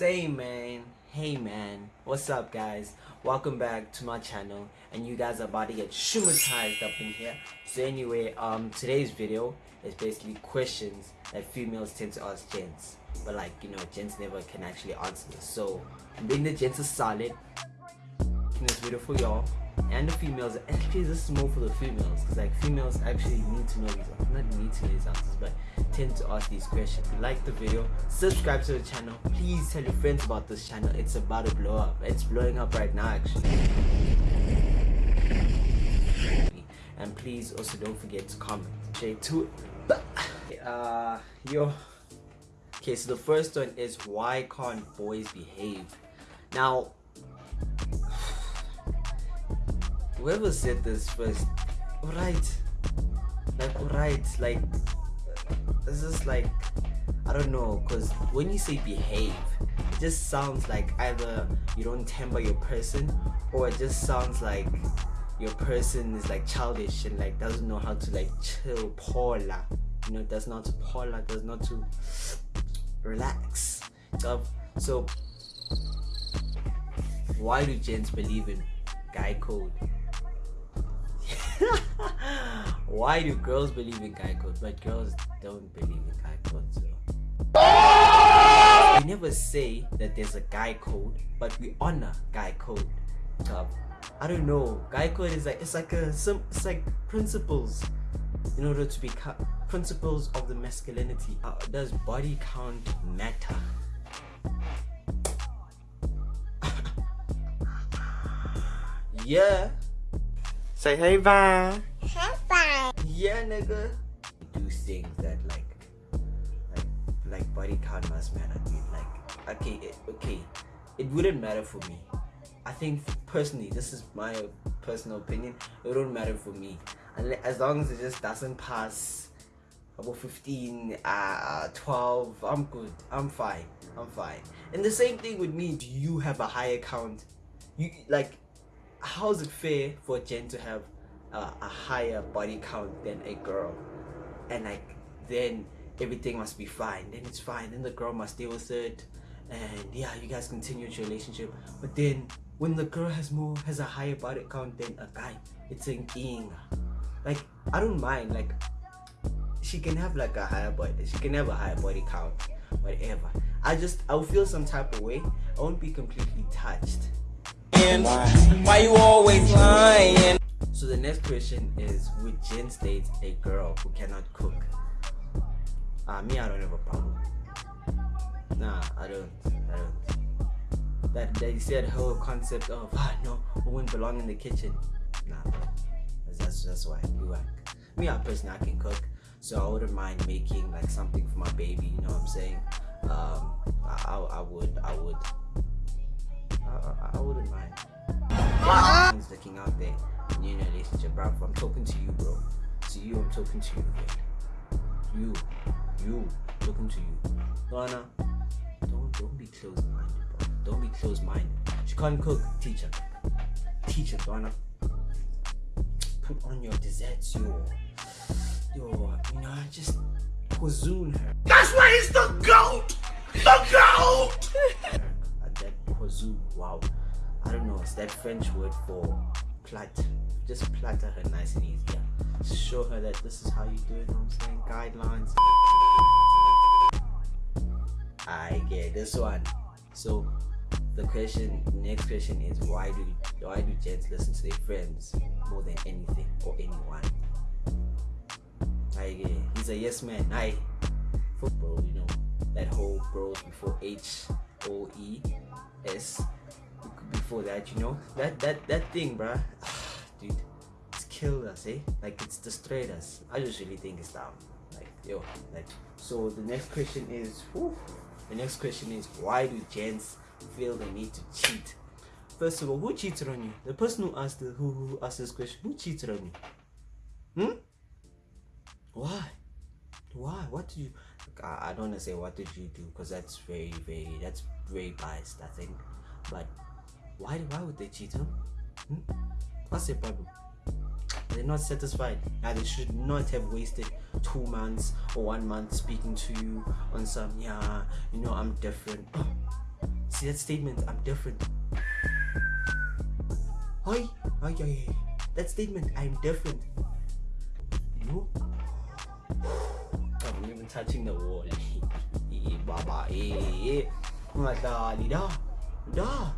Same man. Hey man, what's up guys? Welcome back to my channel and you guys are about to get shumatized up in here. So anyway, um today's video is basically questions that females tend to ask gents. But like, you know, gents never can actually answer this. So I'm being the gents are solid in this video for y'all and the females actually this is more for the females because like females actually need to know these not need to know these answers but tend to ask these questions. Like the video subscribe to the channel. Please tell your friends about this channel. It's about to blow up. It's blowing up right now actually. And please also don't forget to comment. Straight to it uh yo. Okay so the first one is why can't boys behave? Now whoever said this first right like right like this is like i don't know because when you say behave it just sounds like either you don't temper your person or it just sounds like your person is like childish and like doesn't know how to like chill paula. You know does not paula does not to relax. So, so why do gents believe in guy code why do girls believe in guy code but girls don't believe in guy code so we never say that there's a guy code but we honor guy code. Um, i don't know. Guy code is like it's like a some it's like principles in order to become principles of the masculinity. Uh, does body count matter? Yeah Say hey, bye. Hey, bye. Yeah, nigga. Do things that like, like, like body count must matter, dude. Like, okay, it, okay, it wouldn't matter for me. I think personally, this is my personal opinion. It wouldn't matter for me, and as long as it just doesn't pass about 15, uh, 12, I'm good. I'm fine. I'm fine. And the same thing with me. Do you have a high account? You like how is it fair for a gent to have uh, a higher body count than a girl? And like then everything must be fine. Then it's fine. Then the girl must deal with it. And yeah you guys continue your relationship. But then when the girl has more has a higher body count than a guy it's an ing. Like i don't mind. Like she can have like a higher body she can have a higher body count whatever. I just i'll feel some type of way. I won't be completely touched why you always lying? So the next question is, would gents date a girl who cannot cook? Uh, me, I don't have a problem. Nah, I don't. I don't. That they said whole concept of ah no, women belong in the kitchen. Nah, that's that's why you like. Me, I personally, I can cook, so I wouldn't mind making like something for my baby. You know what I'm saying? Um, I, I, I would, I would. I, I wouldn't mind. He's looking out there in your relationship, bro. I'm talking to you, bro. To you, I'm talking to you. You, you, talking to you. Lana, don't don't be closed-minded, bro. Don't be closed-minded. She can't cook, teacher. Teacher, Lana. Put on your desserts, yo. Yo, you know, just cuisine her. That's why he's the GOAT! The GOAT! Wow. I don't know. It's that French word for plat. Just platter her nice and easy. Show her that this is how you do it. You know I'm saying? Guidelines. I get this one. So the question, next question is why do why do gents listen to their friends more than anything or anyone? I get he's a yes man. I football, you know that whole bros before H O E S before that, you know? That that that thing, bruh. Dude, it's killed us, eh? Like it's destroyed us. I just really think it's down. Like, yo, like so the next question is whew, the next question is why do gents feel the need to cheat? First of all, who cheated on you? The person who asked the, who, who asked this question, who cheated on you? Hmm? Why? Why? What do you I, don't want to say what did you do because that's very very that's very biased I think but why why would they cheat huh? Hmm? what's the problem they're not satisfied now they should not have wasted two months or one month speaking to you on some yeah you know I'm different see that statement, I'm different. Hi, hi, hi. That statement, I'm different. You? I'm even touching the wall. Baba, eh, eh. Da, da,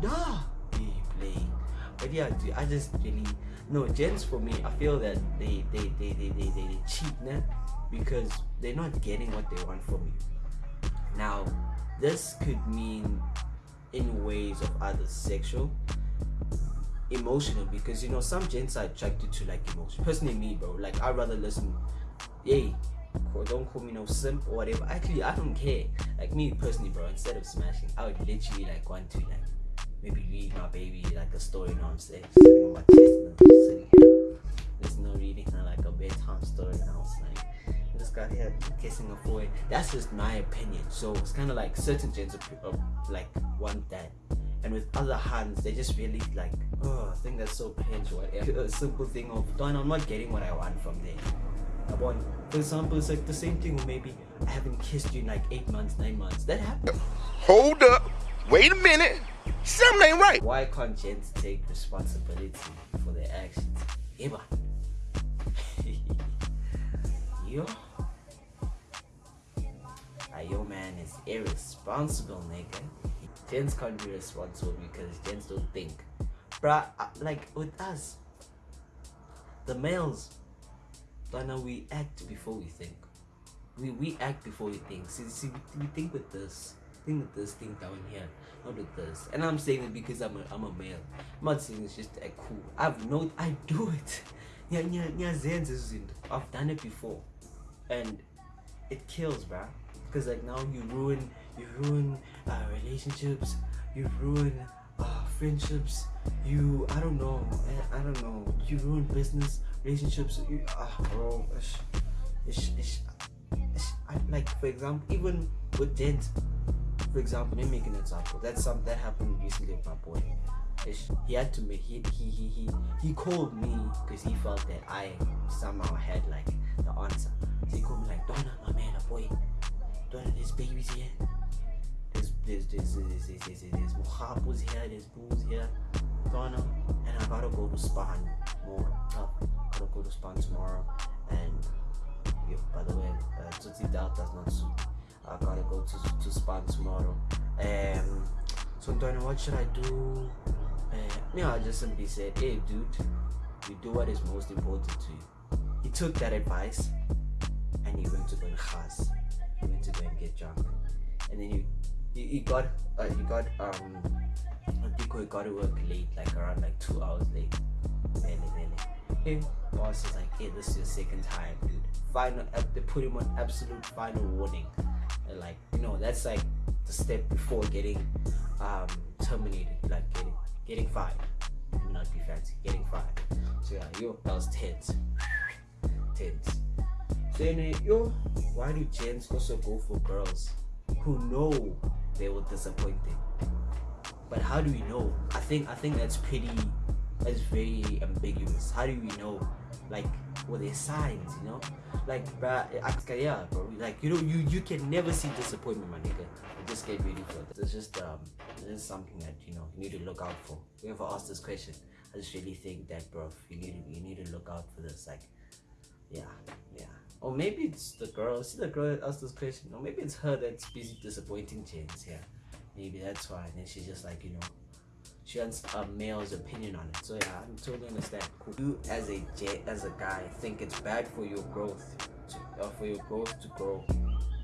da. Eh, playing. But yeah, dude, I just really no gents for me. I feel that they they they they they, they, they cheat, nah? because they're not getting what they want from you. Now, this could mean in ways of either sexual, emotional, because you know some gents are attracted to like emotion. Personally, me, bro, like I'd rather listen. Yay, don't call me no simp or whatever. Actually, I don't care. Like me personally, bro. Instead of smashing, I would literally like want to like maybe read my baby like a story. You know what I'm saying? Sitting on my chest and sitting here. There's no reading like a bedtime story. And I was like, this guy here kissing a boy. That's just my opinion. So it's kind of like certain gents of, like want that. And with other hands, they just really like, oh, I think that's so pinch or whatever. A simple thing of, Don, I'm not getting what I want from there. Want, for example, it's like the same thing, maybe I haven't kissed you in like eight months, nine months. That happens. Hold up. Wait a minute. Something ain't right. Why can't gents take responsibility for their actions? Eba. yo. Ah, yo man is irresponsible, nigga. Gents can't be responsible because gents don't think. Bruh, uh, like with us, the males, Donna, we act before we think. We we act before we think. See, see, we, think with this, think with this, think down here, not with this. And I'm saying it because I'm a I'm a male. I'm not saying it's just a cool. I've no, I do it. I've done it before, and it kills, bruh. Because like now you ruin, you ruin uh, relationships, you ruin friendships. You, I don't know, I, don't know. You ruin business relationships. You, ah, bro, ish, ish, ish, I, like for example, even with Dent, for example, let me make an example. That's some that happened recently with my boy. Ish, He had to make he he he he, he called me because he felt that I somehow had like the answer. So he called me like Donna, my man, a boy. Donna, there's babies here. There's there's there's there's there's, there's, there's mohapos here. There's bulls here. Donna, and I gotta go to Spahan more. Uh, gotta go to Spahan tomorrow. And yeah, by the way, uh, Tutsi Doubt does not suit. I gotta go to to Spahan tomorrow. Um, so Donna, what should I do? Uh, yeah, I just simply said, hey, dude, you do what is most important to you. He took that advice and he went to go and khas. He went to go and get drunk. And then he, he, he got, uh, he got, um, he got to work late, like around like two hours late. Really, really. Hey, boss is like, hey, this is your second time, dude. Final, they put him on absolute final warning. And like, you know, that's like the step before getting um, terminated, like getting getting fired. Not be fancy, getting fired. So yeah, yo, that was tense. Tense. So anyway, yo, why do gents also go for girls who know they will disappoint them? But how do we know? I think I think that's pretty that's very ambiguous. How do we know? Like were there signs, you know? Like bruh, yeah, bro. Like you know, you you can never see disappointment, my nigga. Just get ready for it. It's just um, it's something that you know you need to look out for. Whoever asked this question, I just really think that, bro, you need to you need to look out for this. Like, yeah. Or maybe it's the girl. See the girl that asked this question. Or maybe it's her that's busy disappointing James. Yeah, maybe that's why. And then she's just like, you know, she wants a male's opinion on it. So yeah, I totally understand. Cool. You as a j as a guy think it's bad for your growth, to, uh, for your growth to grow.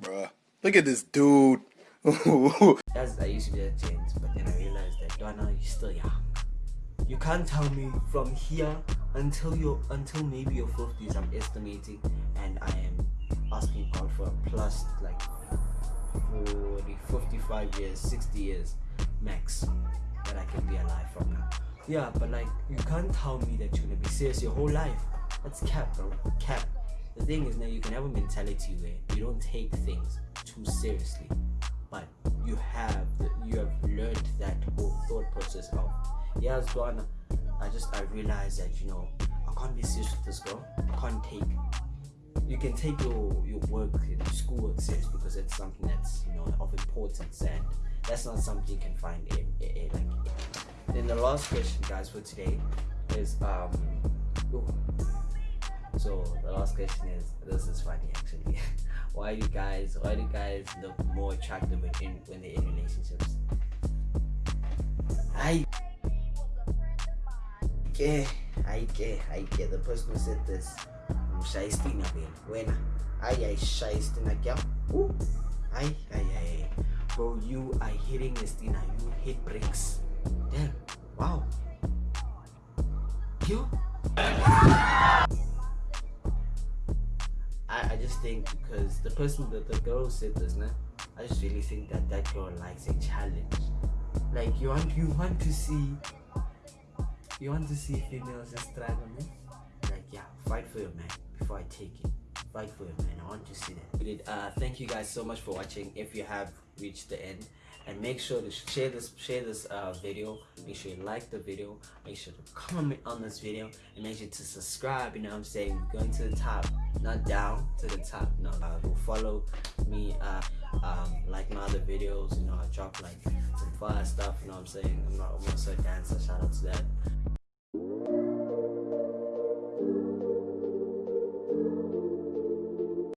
Bruh. Look at this dude. As I used to be a James, but then I realized that Donna, you're still young. You can't tell me from here until you until maybe your fifties. I'm estimating, and I am asking God for a plus like 40, 55 years, 60 years max that I can be alive from now. Yeah, but like you can't tell me that you're gonna be serious your whole life. That's cap, bro. Cap. The thing is now you can have a mentality where you don't take things too seriously, but you have the, you have learned that whole thought process of yeah, Donna. I just I realized that you know I can't be serious with this girl. I can't take you can take your your work in school serious because it's something that's you know of importance and that's not something you can find in, in, in like then the last question guys for today is um ooh. so the last question is this is funny actually why do guys why do guys look more attractive when in when they're in relationships I ke hayi ke hayi ke the person who said this ngishaya isitina vele wena hayi ayishaya isitina kya ah, hayi uh, hayi hayi bro you are hitting the stina you hit bricks. Damn wow. Yo I, I just think because the person that the girl said this nah, I just really think that that girl likes a challenge. Like you want you want to see you want to see females struggle man like yeah fight for your man before i take it. Fight for your man i want to see that. We uh thank you guys so much for watching. If you have reached the end and make sure to share this share this uh video. Make sure you like the video. Make sure to comment on this video and make sure to subscribe you know what i'm saying? Going to the top not down to the top no uh, go follow me uh um like my other videos you know i drop like some fire stuff you know what i'm saying? I'm not i'm also a dancer shout out to that